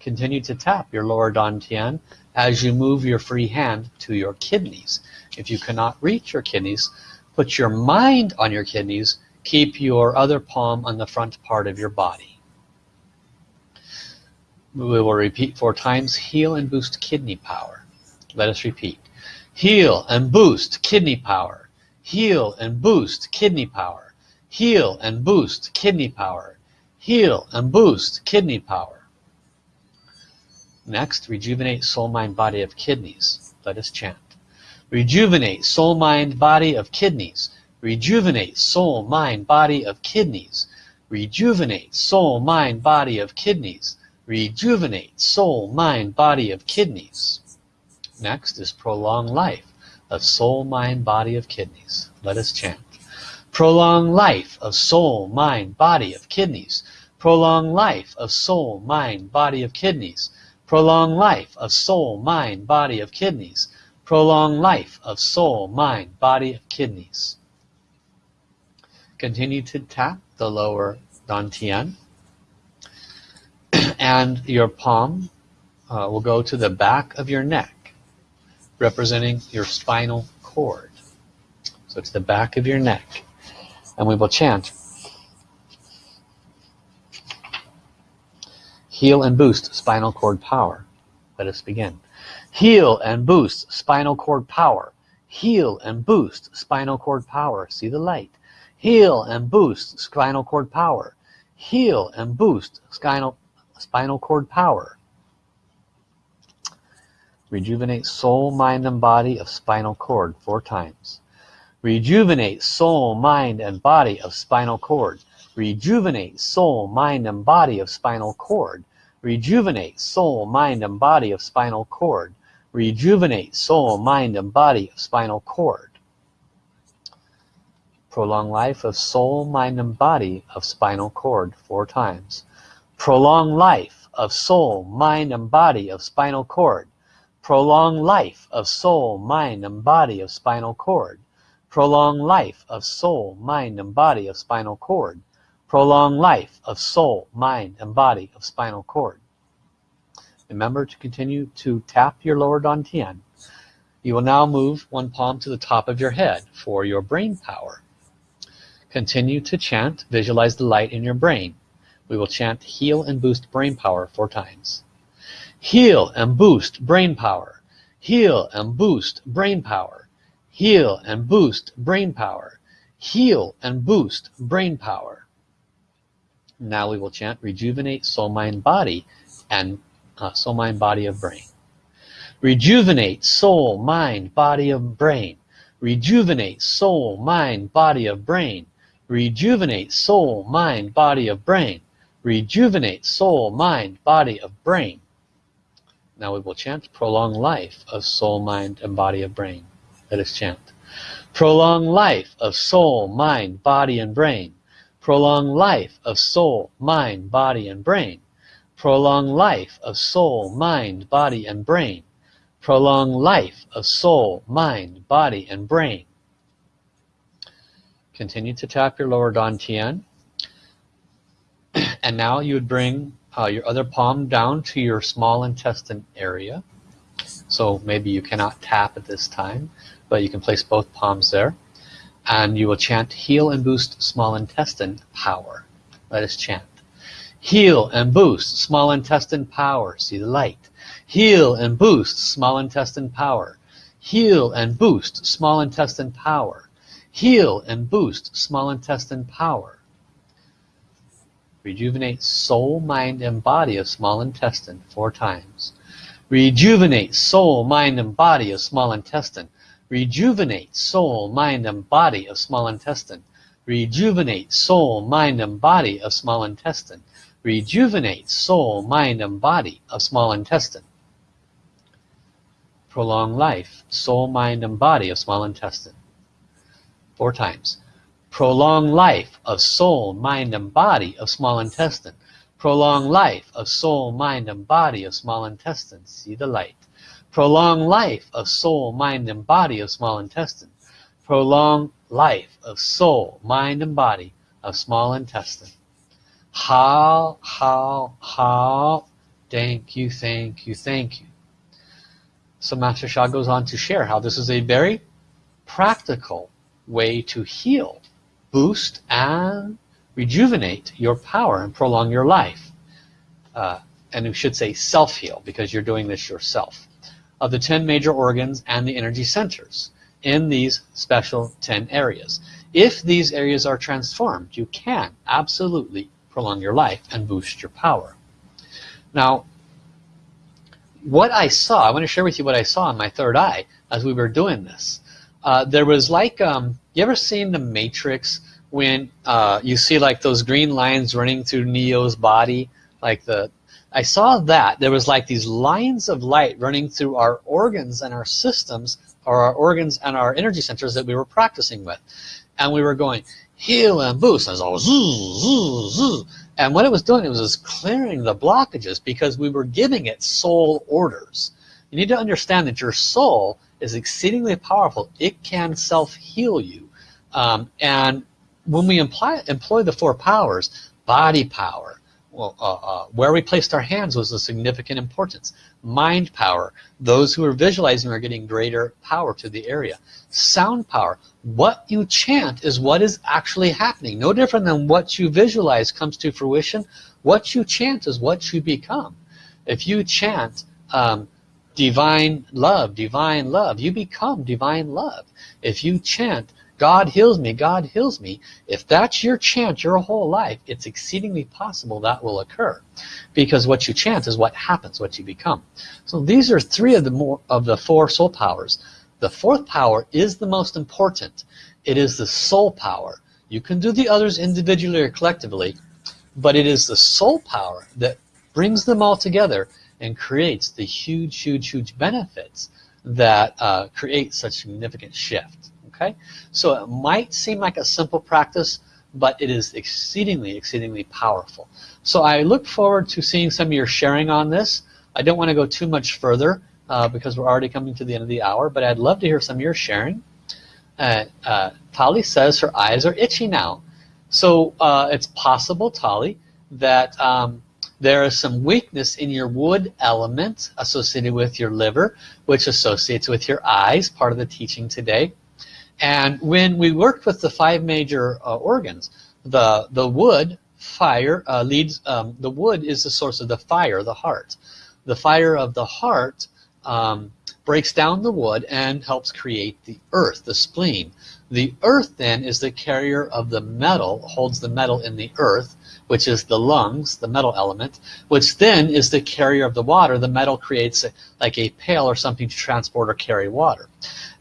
Continue to tap your lower dantian as you move your free hand to your kidneys. If you cannot reach your kidneys, put your mind on your kidneys. Keep your other palm on the front part of your body. We will repeat four times. Heal and boost kidney power. Let us repeat. Heal and boost kidney power, heal and boost kidney power, heal and boost kidney power, heal and boost kidney power. Next, rejuvenate soul, mind, body of kidneys. Let us chant. Rejuvenate soul, mind, body of kidneys. Rejuvenate soul, mind, body of kidneys. Rejuvenate soul, mind, body of kidneys. Rejuvenate soul, mind, body of kidneys. Next is prolong life of soul, mind, body of kidneys. Let us chant. Prolong life of soul, mind, body of kidneys. Prolong life of soul, mind, body of kidneys. Prolong life of soul, mind, body of kidneys. Prolong life of soul, mind, body of kidneys. Continue to tap the lower dantian. and your palm uh, will go to the back of your neck representing your spinal cord. So it's the back of your neck. And we will chant. Heal and boost spinal cord power. Let us begin. Heal and boost spinal cord power. Heal and boost spinal cord power. See the light. Heal and boost spinal cord power. Heal and boost spinal, spinal cord power. Rejuvenate soul, mind, and body of spinal cord four times. Rejuvenate soul, mind, and body of spinal cord. Rejuvenate soul, mind, and body of spinal cord. Rejuvenate soul, mind, and body of spinal cord. Rejuvenate soul, mind, and body of spinal cord. Prolong life of soul, mind, and body of spinal cord four times. Prolong life of soul, mind, and body of spinal cord prolong life of soul, mind, and body of spinal cord, prolong life of soul, mind, and body of spinal cord, prolong life of soul, mind, and body of spinal cord. Remember to continue to tap your lower dantian. You will now move one palm to the top of your head for your brain power. Continue to chant, visualize the light in your brain. We will chant heal and boost brain power four times. Heal and boost brain power. Heal and boost brain power. Heal and boost brain power. Heal and boost brain power. Now we will chant rejuvenate soul, mind, body, and uh, soul, mind, body of brain. Rejuvenate soul, mind, body of brain. Rejuvenate soul, mind, body of brain. Rejuvenate soul, mind, body of brain. Rejuvenate soul, mind, body of brain. Now we will chant prolong life of soul, mind, and body of brain. Let us chant. Prolong life of soul, mind, body, and brain. Prolong life of soul, mind, body, and brain. Prolong life of soul, mind, body, and brain. Prolong life of soul, mind, body, and brain. Continue to tap your lower dantian. And now you would bring Uh, your other palm down to your small intestine area. So maybe you cannot tap at this time, but you can place both palms there. And you will chant, heal and boost small intestine power. Let us chant. Heal and boost small intestine power. See the light. Heal and boost small intestine power. Heal and boost small intestine power. Heal and boost small intestine power. Rejuvenate soul, mind, and body of small intestine four times. Rejuvenate soul, mind, and body of small intestine. Rejuvenate soul, mind, and body of small intestine. Rejuvenate soul, mind, and body of small intestine. Rejuvenate soul, mind, and body of small intestine. Prolong life, soul, mind, and body of small intestine. Four times. Prolong life of soul, mind, and body of small intestine. Prolong life of soul, mind, and body of small intestine. See the light. Prolong life of soul, mind, and body of small intestine. Prolong life of soul, mind, and body of small intestine. Hao, hao, hao. Thank you, thank you, thank you. So Master Sha goes on to share how this is a very practical way to heal boost and rejuvenate your power and prolong your life. Uh, and we should say self-heal because you're doing this yourself. of the 10 major organs and the energy centers in these special 10 areas. If these areas are transformed, you can absolutely prolong your life and boost your power. Now, what I saw, I want to share with you what I saw in my third eye as we were doing this. Uh, there was like, um, you ever seen the Matrix when uh, you see like those green lines running through Neo's body? Like the, I saw that. There was like these lines of light running through our organs and our systems, or our organs and our energy centers that we were practicing with. And we were going, heal and boost. And, all, zoo, zoo, zoo. and what it was doing, it was clearing the blockages because we were giving it soul orders. You need to understand that your soul is exceedingly powerful. It can self-heal you. Um, and when we imply, employ the four powers, body power, well, uh, uh, where we placed our hands was of significant importance. Mind power, those who are visualizing are getting greater power to the area. Sound power, what you chant is what is actually happening. No different than what you visualize comes to fruition. What you chant is what you become. If you chant um, divine love, divine love, you become divine love. If you chant God heals me, God heals me. If that's your chant your whole life, it's exceedingly possible that will occur. Because what you chant is what happens, what you become. So these are three of the more of the four soul powers. The fourth power is the most important. It is the soul power. You can do the others individually or collectively, but it is the soul power that brings them all together and creates the huge, huge, huge benefits that uh, create such significant shift okay? So it might seem like a simple practice but it is exceedingly exceedingly powerful. So I look forward to seeing some of your sharing on this. I don't want to go too much further uh, because we're already coming to the end of the hour but I'd love to hear some of your sharing. Uh, uh, Tali says her eyes are itchy now. So uh, it's possible Tali that um, there is some weakness in your wood element associated with your liver which associates with your eyes part of the teaching today and when we worked with the five major uh, organs, the the wood fire uh, leads. Um, the wood is the source of the fire, the heart. The fire of the heart um, breaks down the wood and helps create the earth, the spleen. The earth then is the carrier of the metal, holds the metal in the earth, which is the lungs, the metal element, which then is the carrier of the water. The metal creates a, like a pail or something to transport or carry water.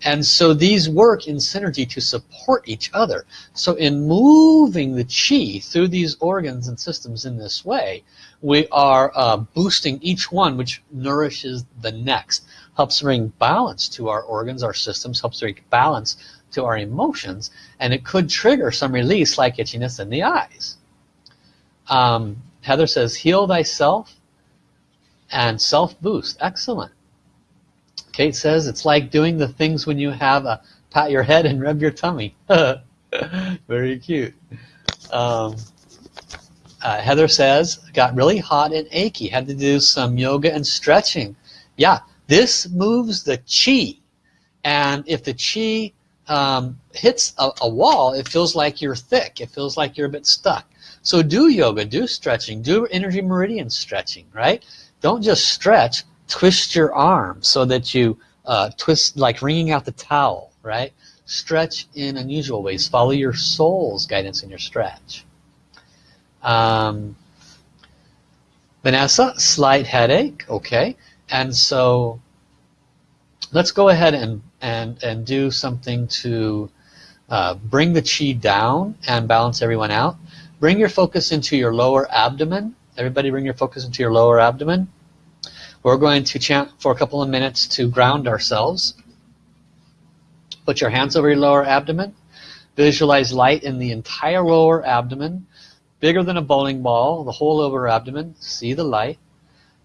And so these work in synergy to support each other. So in moving the chi through these organs and systems in this way, we are uh, boosting each one which nourishes the next. Helps bring balance to our organs, our systems, helps bring balance to our emotions, and it could trigger some release like itchiness in the eyes. Um, Heather says, heal thyself and self-boost. Excellent. Kate says it's like doing the things when you have a pat your head and rub your tummy. Very cute. Um, uh, Heather says, got really hot and achy. Had to do some yoga and stretching. Yeah, this moves the chi. And if the chi um, hits a, a wall, it feels like you're thick. It feels like you're a bit stuck. So do yoga, do stretching, do energy meridian stretching, right? Don't just stretch, twist your arm so that you uh, twist like wringing out the towel right? Stretch in unusual ways. Follow your soul's guidance in your stretch. Um, Vanessa slight headache okay. And so let's go ahead and and and do something to uh, bring the chi down and balance everyone out bring your focus into your lower abdomen everybody bring your focus into your lower abdomen we're going to chant for a couple of minutes to ground ourselves. Put your hands over your lower abdomen. Visualize light in the entire lower abdomen, bigger than a bowling ball, the whole lower abdomen. See the light.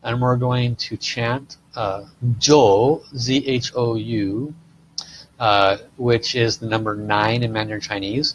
And we're going to chant uh, Zhou, Z-H-O-U, uh, which is the number 9 in Mandarin Chinese,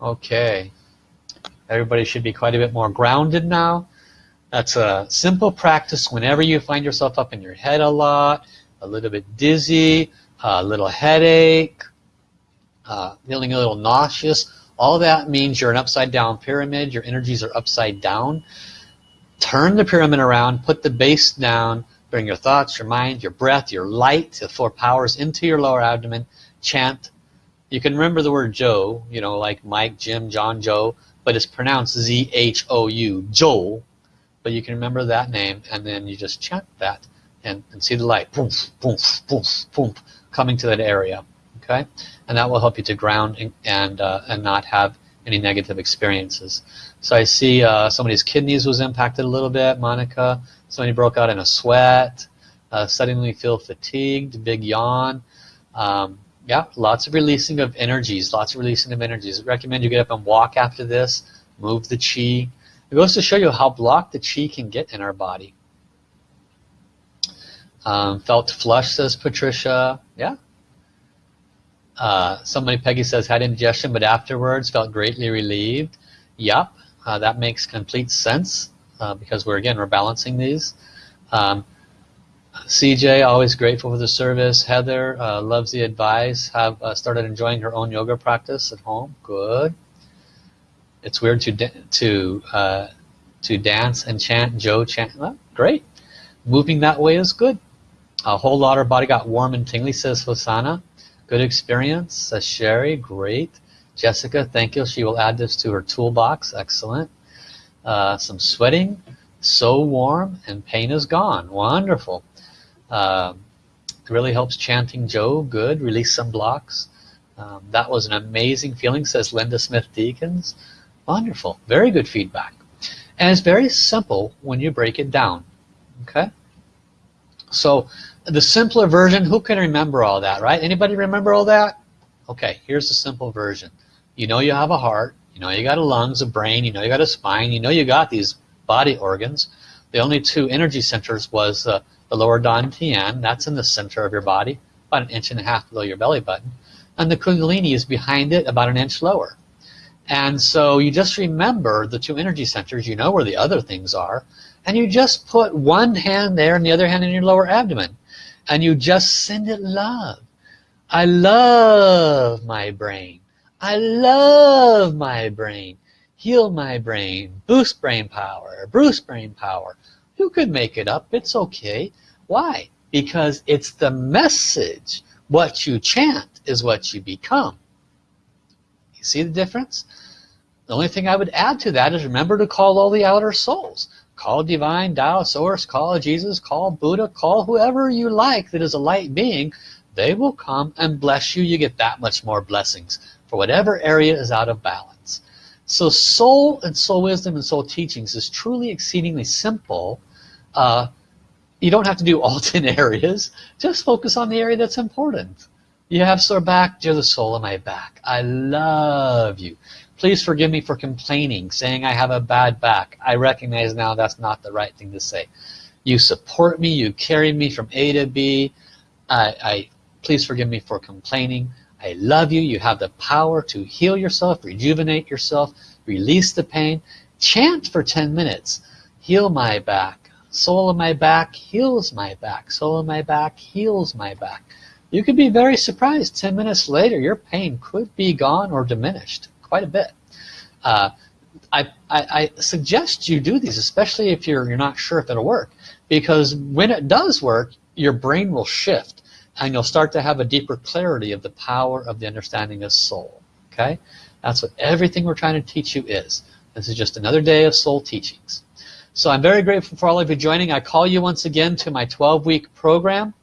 Okay. Everybody should be quite a bit more grounded now. That's a simple practice whenever you find yourself up in your head a lot, a little bit dizzy, a little headache, uh, feeling a little nauseous. All that means you're an upside down pyramid. Your energies are upside down. Turn the pyramid around, put the base down, bring your thoughts, your mind, your breath, your light, the four powers into your lower abdomen. Chant. You can remember the word Joe, you know, like Mike, Jim, John, Joe, but it's pronounced Z-H-O-U, Joe but you can remember that name and then you just chant that and, and see the light boom, boom, boom, boom, coming to that area okay? And that will help you to ground and and, uh, and not have any negative experiences. So I see uh, somebody's kidneys was impacted a little bit Monica. Somebody broke out in a sweat uh, suddenly feel fatigued big yawn. Um, yeah lots of releasing of energies lots of releasing of energies. I recommend you get up and walk after this move the chi it goes to show you how blocked the chi can get in our body. Um, felt flush, says Patricia. Yeah. Uh, somebody, Peggy says, had indigestion, but afterwards felt greatly relieved. Yep, uh, that makes complete sense uh, because we're, again, we're balancing these. Um, CJ, always grateful for the service. Heather uh, loves the advice. Have uh, started enjoying her own yoga practice at home. Good it's weird to to uh, to dance and chant. Joe chant. Well, great. Moving that way is good. A whole lot. Our body got warm and tingly. Says Hosanna. Good experience. Says Sherry. Great. Jessica, thank you. She will add this to her toolbox. Excellent. Uh, some sweating. So warm and pain is gone. Wonderful. Uh, really helps chanting Joe. Good. Release some blocks. Um, that was an amazing feeling, says Linda Smith Deacons. Wonderful. Very good feedback. And it's very simple when you break it down. Okay? So the simpler version, who can remember all that, right? Anybody remember all that? Okay, here's the simple version. You know you have a heart, you know you got a lungs, a brain, you know you got a spine, you know you got these body organs. The only two energy centers was uh, the lower dantian, that's in the center of your body, about an inch and a half below your belly button. And the kundalini is behind it, about an inch lower. And so you just remember the two energy centers, you know where the other things are, and you just put one hand there and the other hand in your lower abdomen. And you just send it love. I love my brain. I love my brain. Heal my brain. Boost brain power. Boost brain power. You could make it up. It's okay. Why? Because it's the message. What you chant is what you become. You see the difference? The only thing I would add to that is remember to call all the outer souls. Call divine Tao source, call Jesus, call Buddha, call whoever you like that is a light being. They will come and bless you. You get that much more blessings for whatever area is out of balance. So soul and soul wisdom and soul teachings is truly exceedingly simple. Uh, you don't have to do all 10 areas. Just focus on the area that's important. You have sore back, you're the soul of my back. I love you. Please forgive me for complaining, saying I have a bad back. I recognize now that's not the right thing to say. You support me, you carry me from A to B. I, I please forgive me for complaining. I love you. You have the power to heal yourself, rejuvenate yourself, release the pain. Chant for 10 minutes. Heal my back. Soul of my back heals my back. Soul of my back heals my back. You could be very surprised 10 minutes later your pain could be gone or diminished quite a bit. Uh, I, I, I, suggest you do these, especially if you're, you're not sure if it'll work. Because when it does work, your brain will shift and you'll start to have a deeper clarity of the power of the understanding of soul. Okay? That's what everything we're trying to teach you is. This is just another day of soul teachings. So I'm very grateful for all of you joining. I call you once again to my 12-week program.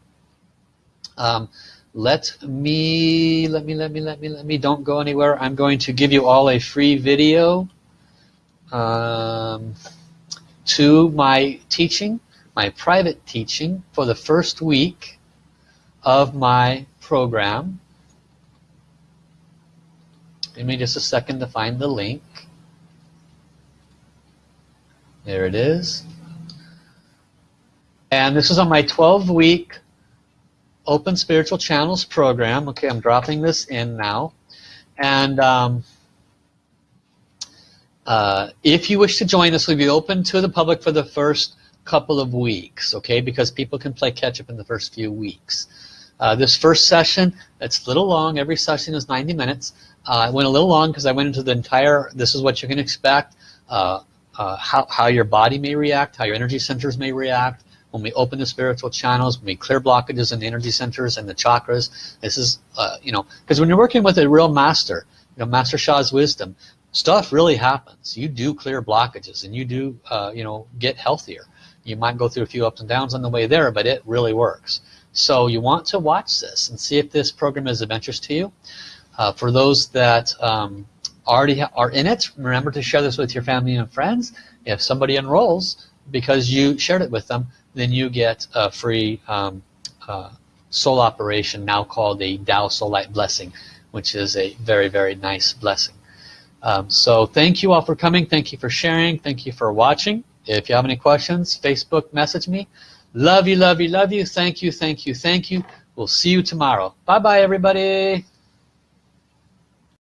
Um, let me, let me, let me, let me, let me, don't go anywhere. I'm going to give you all a free video um, to my teaching, my private teaching for the first week of my program. Give me just a second to find the link. There it is. And this is on my 12-week Open Spiritual Channels program. Okay, I'm dropping this in now. And um, uh, if you wish to join us, we'll be open to the public for the first couple of weeks, okay? Because people can play catch up in the first few weeks. Uh, this first session, it's a little long. Every session is 90 minutes. Uh, I went a little long because I went into the entire, this is what you can expect, uh, uh, how, how your body may react, how your energy centers may react, when we open the spiritual channels, when we clear blockages in the energy centers and the chakras. This is, uh, you know, because when you're working with a real master, you know, Master Sha's wisdom, stuff really happens. You do clear blockages and you do, uh, you know, get healthier. You might go through a few ups and downs on the way there, but it really works. So you want to watch this and see if this program is of interest to you. Uh, for those that um, already are in it, remember to share this with your family and friends. If somebody enrolls because you shared it with them, then you get a free um, uh, soul operation now called a Tao Soul Light Blessing, which is a very, very nice blessing. Um, so thank you all for coming. Thank you for sharing. Thank you for watching. If you have any questions, Facebook message me. Love you, love you, love you. Thank you, thank you, thank you. We'll see you tomorrow. Bye-bye, everybody.